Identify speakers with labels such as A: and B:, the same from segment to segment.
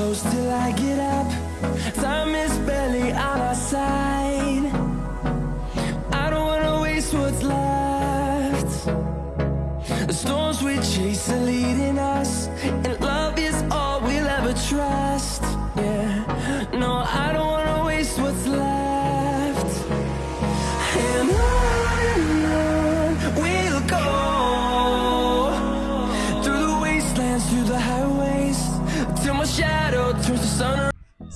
A: close till I get up. Time is barely on our side. I don't wanna waste what's left. The storms we chase are leading us,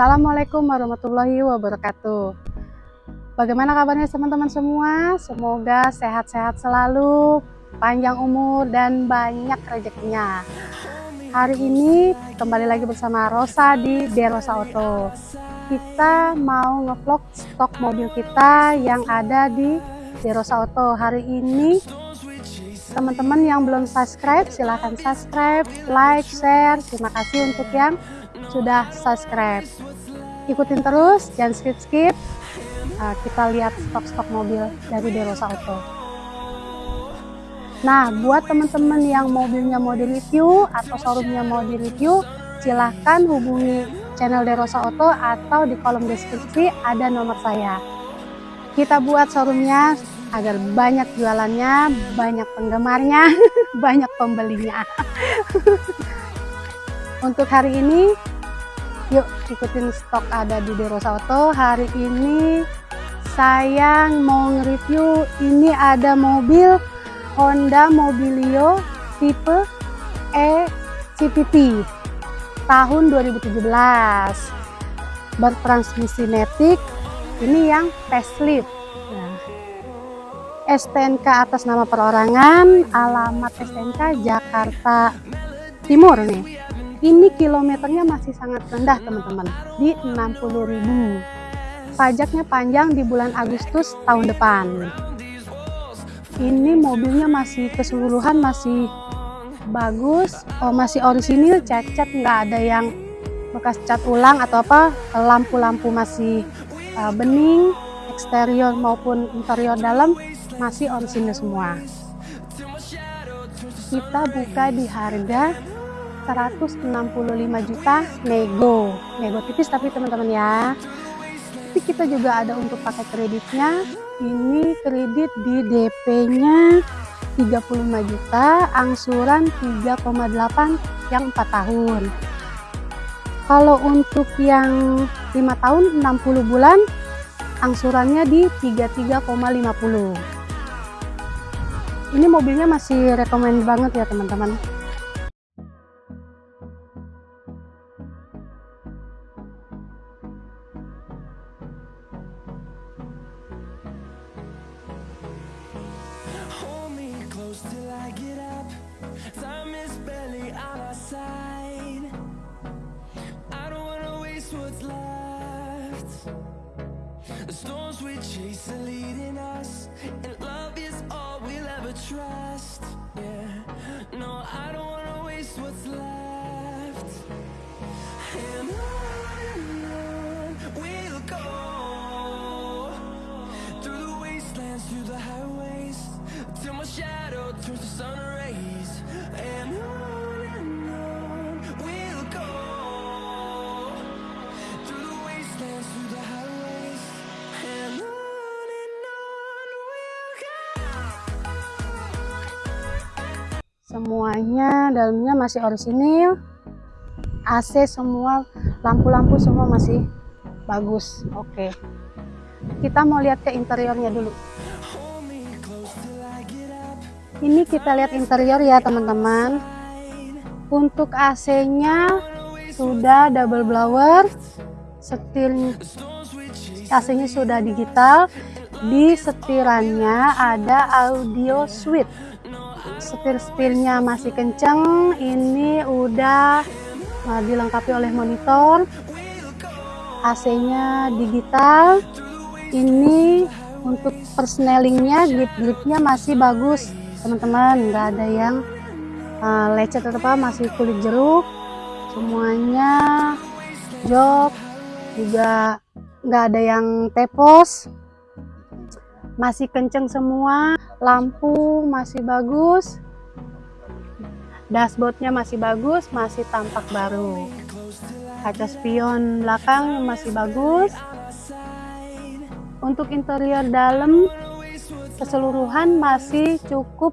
B: Assalamualaikum warahmatullahi wabarakatuh. Bagaimana kabarnya teman-teman semua? Semoga sehat-sehat selalu, panjang umur dan banyak rezekinya. Hari ini kembali lagi bersama Rosa di Derosa Auto. Kita mau ngevlog stok mobil kita yang ada di Derosa Auto. Hari ini teman-teman yang belum subscribe silahkan subscribe, like, share. Terima kasih untuk yang sudah subscribe. Ikutin terus, jangan skip-skip. Nah, kita lihat stok-stok mobil dari Derosa Auto. Nah, buat teman-teman yang mobilnya mau di review atau showroomnya mau di review, silahkan hubungi channel Derosa Auto atau di kolom deskripsi ada nomor saya. Kita buat showroomnya agar banyak jualannya, banyak penggemarnya, banyak pembelinya. Untuk hari ini, yuk ikutin stok ada di Derosa Auto. Hari ini saya mau nge-review ini ada mobil Honda Mobilio tipe E CPT tahun 2017 bertransmisi matic ini yang facelift. Nah, STNK atas nama perorangan alamat STNK Jakarta Timur nih ini kilometernya masih sangat rendah teman-teman. Di 60.000 pajaknya panjang di bulan Agustus tahun depan. Ini mobilnya masih keseluruhan masih bagus. Oh, masih orisinil cat-cat nggak ada yang bekas cat ulang atau apa. Lampu-lampu masih uh, bening eksterior maupun interior dalam masih orisinil semua. Kita buka di harga 165 juta nego. Nego tipis tapi teman-teman ya. Tapi kita juga ada untuk pakai kreditnya. Ini kredit di DP nya 35 juta angsuran 3,8 yang 4 tahun. Kalau untuk yang 5 tahun 60 bulan angsurannya di 33,50 ini mobilnya masih rekomend banget ya teman-teman
A: are leading us, and love is all we'll ever trust. Yeah, no, I don't wanna waste what's left. And on and on we'll go through the wastelands, through the highways, till my shadow turns to sun rays.
B: Semuanya dalamnya masih orisinil. AC semua lampu-lampu semua masih bagus. Oke. Kita mau lihat ke interiornya dulu. Ini kita lihat interior ya teman-teman. Untuk AC nya sudah double blower. Setir AC nya sudah digital. Di setirannya ada audio suite setir-setirnya masih kenceng. Ini udah uh, dilengkapi oleh monitor. AC nya digital. Ini untuk persnelingnya grip-gripnya masih bagus. Teman-teman nggak ada yang uh, lecet atau apa masih kulit jeruk. Semuanya jok. Juga nggak ada yang tepos masih kenceng semua lampu masih bagus dashboardnya masih bagus masih tampak baru. Kaca spion belakang masih bagus. Untuk interior dalam keseluruhan masih cukup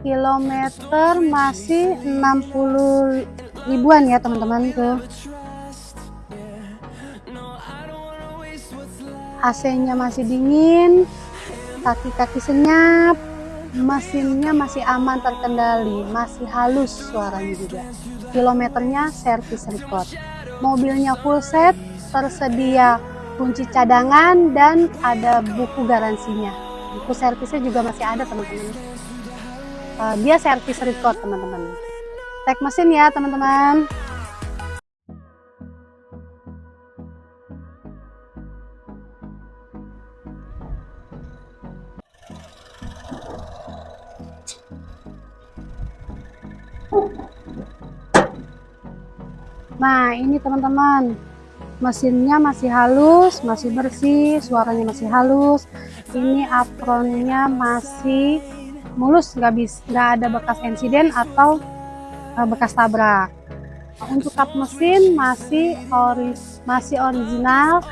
B: Kilometer masih 60 ribuan ya teman-teman ke AC-nya masih dingin, kaki-kaki senyap, mesinnya masih aman terkendali, masih halus suaranya juga. Kilometernya servis record. Mobilnya full set, tersedia kunci cadangan dan ada buku garansinya. Buku servisnya juga masih ada teman-teman. Uh, dia servis record teman-teman. Tek mesin ya teman-teman. Nah ini teman-teman mesinnya masih halus masih bersih suaranya masih halus ini apronnya masih mulus nggak bisa nggak ada bekas insiden atau uh, bekas tabrak. Untuk kap mesin masih ori masih original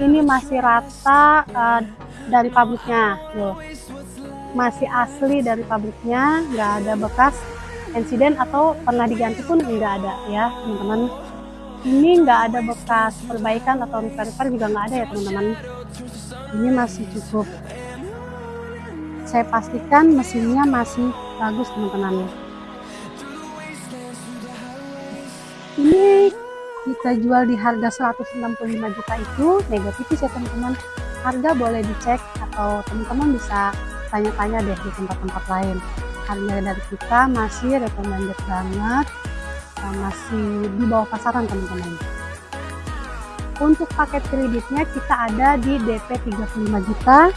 B: ini masih rata uh, dari pabriknya loh masih asli dari pabriknya nggak ada bekas insiden atau pernah diganti pun nggak ada ya teman-teman. Ini nggak ada bekas perbaikan atau repair-repair juga nggak ada ya teman-teman. Ini masih cukup saya pastikan mesinnya masih bagus teman-teman. Ini kita jual di harga 165 juta itu negatif ya teman-teman. Harga boleh dicek atau teman-teman bisa tanya-tanya deh di tempat-tempat lain. Harga dari kita masih recommended banget masih di bawah pasaran teman-teman. Untuk paket kreditnya kita ada di DP 35 juta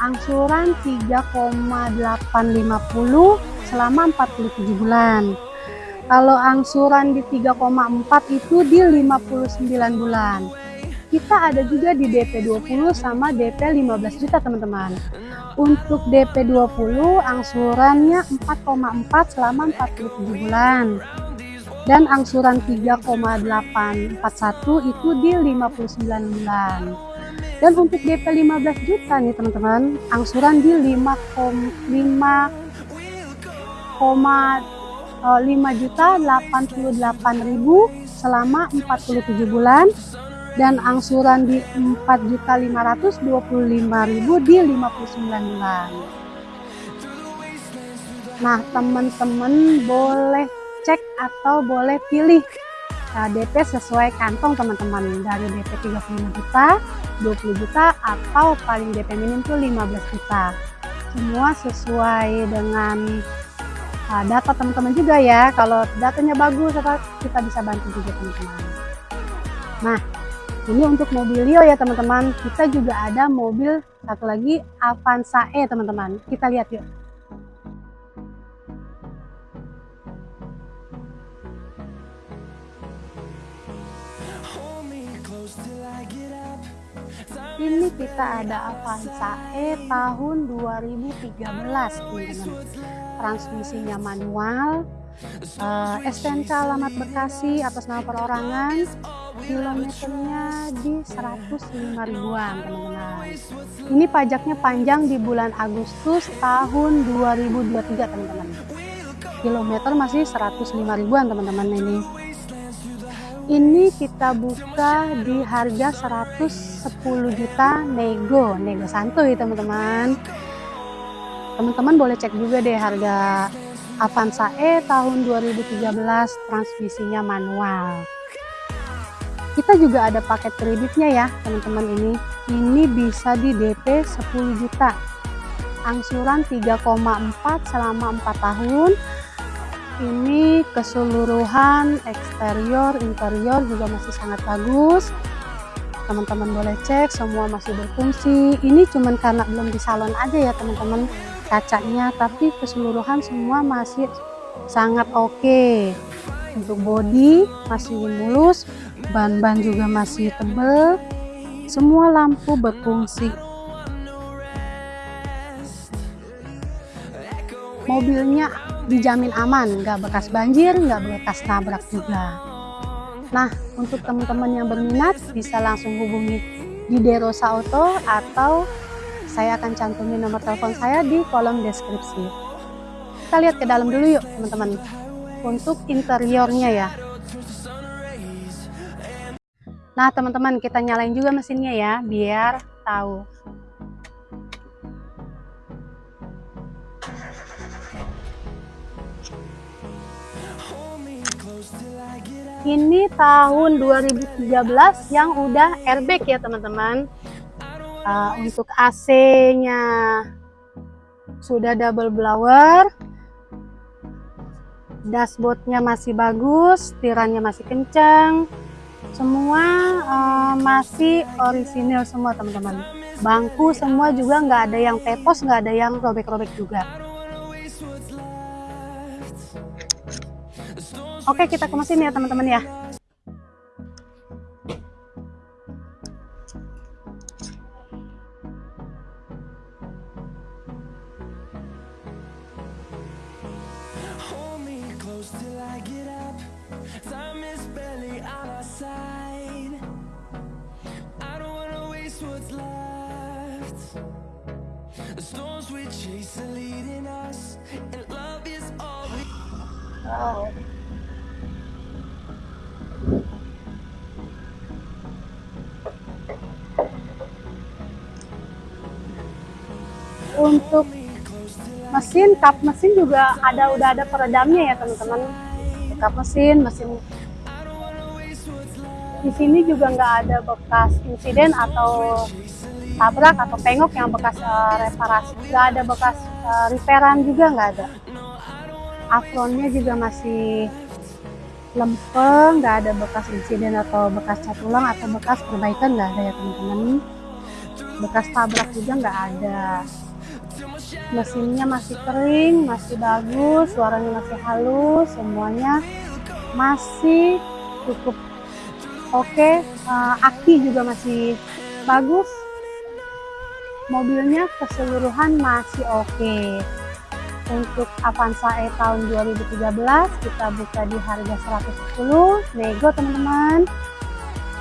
B: angsuran 3,850 selama 47 bulan. Kalau angsuran di 3,4 itu di 59 bulan. Kita ada juga di DP 20 sama DP 15 juta teman-teman. Untuk DP 20 angsurannya 4,4 selama 47 bulan. Dan angsuran 3,841 itu di 59 bulan dan untuk DP 15 juta nih teman-teman angsuran di 5, 5, 5 juta 88 ribu selama 47 bulan. Dan angsuran di 4 juta 525 ribu di 59 bulan. Nah teman-teman boleh cek atau boleh pilih DP sesuai kantong teman-teman. Dari DP 35 juta 20 juta atau paling DP minim tuh 15 juta. Semua sesuai dengan uh, data teman-teman juga ya. Kalau datanya bagus kita bisa bantu juga teman-teman. Nah ini untuk mobilio ya teman-teman. Kita juga ada mobil satu lagi Avanza E teman-teman. Kita lihat yuk ini kita ada Avanza E tahun 2013 teman-teman transmisinya manual. Uh, eh, STNK alamat Bekasi atas nama perorangan. Kilometernya di 105 ribuan teman-teman. Ini pajaknya panjang di bulan Agustus tahun 2023 teman-teman. Kilometer masih 105 ribuan teman-teman ini ini kita buka di harga 110 juta nego nego santuy teman-teman. Teman-teman boleh cek juga deh harga Avanza E tahun 2013 transmisinya manual. Kita juga ada paket kreditnya ya teman-teman ini. Ini bisa di DP 10 juta. Angsuran 3,4 selama 4 tahun ini keseluruhan eksterior interior juga masih sangat bagus. Teman-teman boleh cek semua masih berfungsi. Ini cuman karena belum di salon aja ya teman-teman kacanya. Tapi keseluruhan semua masih sangat oke. Okay. untuk body masih mulus ban-ban juga masih tebal semua lampu berfungsi. Mobilnya dijamin aman nggak bekas banjir nggak bekas nabrak juga Nah, untuk teman-teman yang berminat bisa langsung hubungi di Derosa Auto atau saya akan cantumin nomor telepon saya di kolom deskripsi. Kita lihat ke dalam dulu yuk teman-teman. Untuk interiornya ya. Nah teman-teman kita nyalain juga mesinnya ya biar tahu. Ini tahun 2013 yang udah airbag ya teman-teman. Uh, untuk AC nya sudah double blower dashboardnya masih bagus tirannya masih kencang semua uh, masih orisinil semua teman-teman. Bangku semua juga nggak ada yang tepos nggak ada yang robek-robek juga Oke, kita ke mesin ya teman-teman ya. Wow. Untuk mesin kap mesin juga ada udah ada peredamnya ya teman-teman. Kap mesin mesin. Di sini juga nggak ada bekas insiden atau tabrak atau pengok yang bekas uh, reparasi. Nggak ada bekas uh, repairan juga nggak ada. Afronnya juga masih lempeng nggak ada bekas insiden atau bekas cat ulang atau bekas perbaikan nggak ada ya teman-teman. Bekas tabrak juga nggak ada mesinnya masih kering masih bagus suaranya masih halus semuanya masih cukup oke okay. eh, aki juga masih bagus mobilnya keseluruhan masih oke okay. untuk Avanza E tahun 2013 kita buka di harga 110 nego teman-teman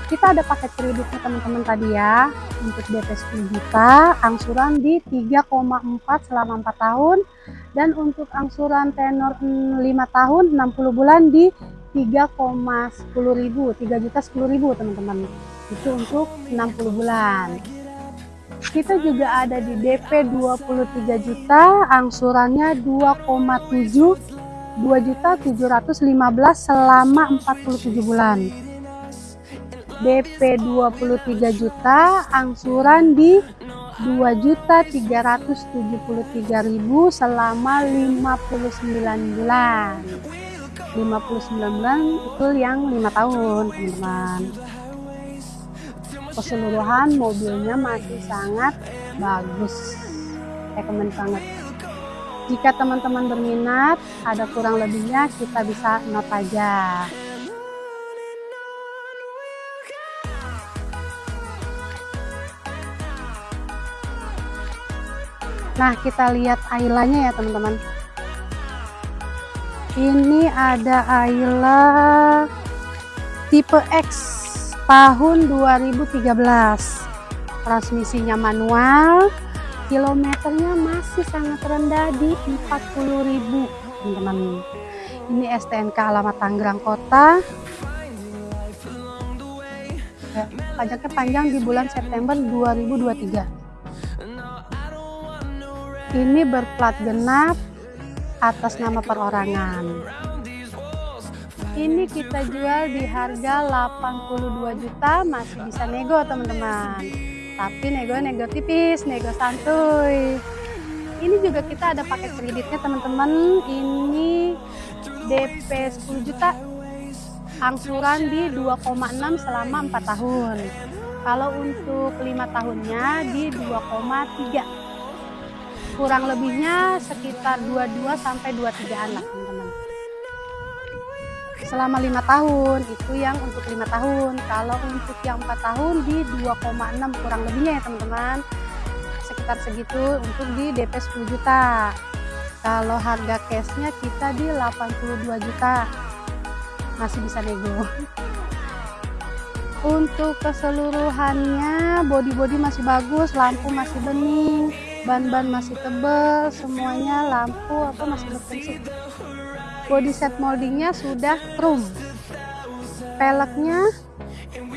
B: kita ada paket kreditnya teman-teman tadi ya. Untuk DP 10 juta angsuran di 3,4 selama 4 tahun. Dan untuk angsuran tenor 5 tahun 60 bulan di 3,10 ribu 3 juta 10 ribu teman-teman. Itu untuk 60 bulan. Kita juga ada di DP 23 juta angsurannya 2,7 2 juta 715 selama 47 bulan DP 23 juta, angsuran di 2.373.000 selama 59 bulan. 59 bulan itu yang 5 tahun, teman-teman. Keseluruhan mobilnya masih sangat bagus. Rekomen banget. Jika teman-teman berminat, ada kurang lebihnya kita bisa note aja. Nah, kita lihat Ailanya ya, teman-teman. Ini ada Ayla tipe X tahun 2013. Transmisinya manual, kilometernya masih sangat rendah di 40.000, teman-teman. Ini STNK alamat Tangerang Kota. Ya, pajaknya panjang di bulan September 2023 ini berplat genap atas nama perorangan. Ini kita jual di harga 82 juta masih bisa nego teman-teman. Tapi nego nego tipis nego santuy. Ini juga kita ada paket kreditnya teman-teman. Ini DP 10 juta angsuran di 2,6 selama 4 tahun. Kalau untuk lima tahunnya di 2,3 kurang lebihnya sekitar 22 sampai 23 anak teman-teman. Selama lima tahun itu yang untuk lima tahun. Kalau untuk yang empat tahun di 2,6 kurang lebihnya ya teman-teman. Sekitar segitu untuk di DP 10 juta. Kalau harga cashnya kita di 82 juta. Masih bisa nego. Untuk keseluruhannya body-body masih bagus lampu masih bening ban-ban masih tebal semuanya lampu apa masih berfungsi. Body set moldingnya sudah chrome peleknya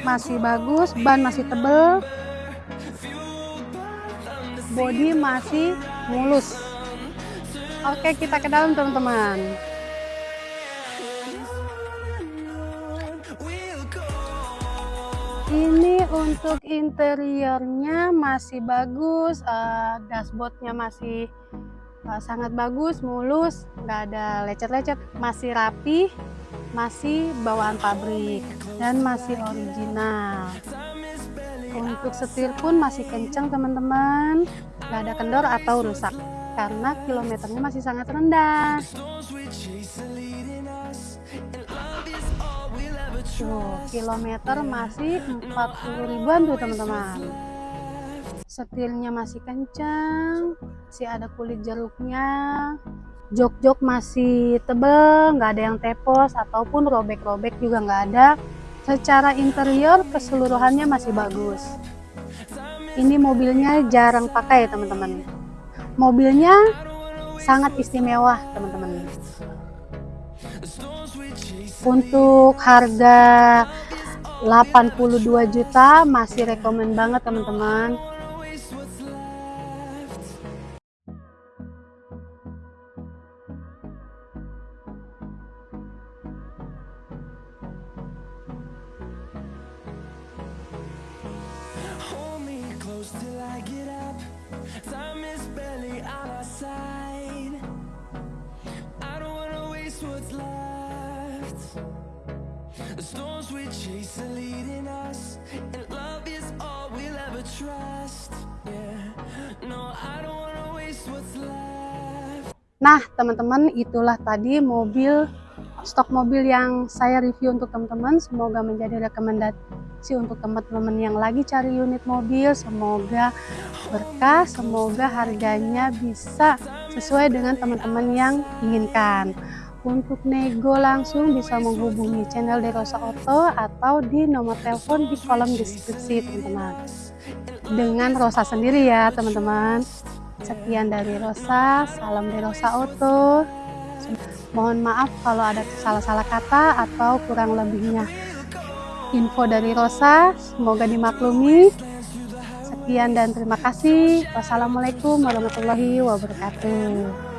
B: masih bagus ban masih tebal body masih mulus. Oke kita ke dalam teman-teman ini untuk interiornya masih bagus uh, dashboardnya masih uh, sangat bagus mulus nggak ada lecet-lecet masih rapi masih bawaan pabrik dan masih original. Untuk setir pun masih kencang teman-teman. Nggak ada kendor atau rusak karena kilometernya masih sangat rendah Tuh, kilometer masih 40 ribuan tuh teman-teman. Setirnya masih kencang, masih ada kulit jeruknya. Jok-jok masih tebel, nggak ada yang tepos ataupun robek-robek juga nggak ada. Secara interior keseluruhannya masih bagus. Ini mobilnya jarang pakai teman-teman. Mobilnya sangat istimewa teman-teman untuk harga 82 juta masih rekomen banget teman-teman The storms we chase are leading us And love is all we'll ever trust Yeah No, I don't wanna waste what's left Nah, teman-teman, itulah tadi mobil stok mobil yang saya review untuk teman-teman. Semoga menjadi rekomendasi untuk teman-teman yang lagi cari unit mobil. Semoga berkah, semoga harganya bisa sesuai dengan teman-teman yang inginkan. Untuk nego langsung bisa menghubungi channel Derosa Auto atau di nomor telepon di kolom deskripsi teman-teman. Dengan Rosa sendiri ya teman-teman. Sekian dari Rosa, salam Derosa Auto. Mohon maaf kalau ada salah-salah kata atau kurang lebihnya. Info dari Rosa, semoga dimaklumi. Sekian dan terima kasih. Wassalamualaikum warahmatullahi wabarakatuh.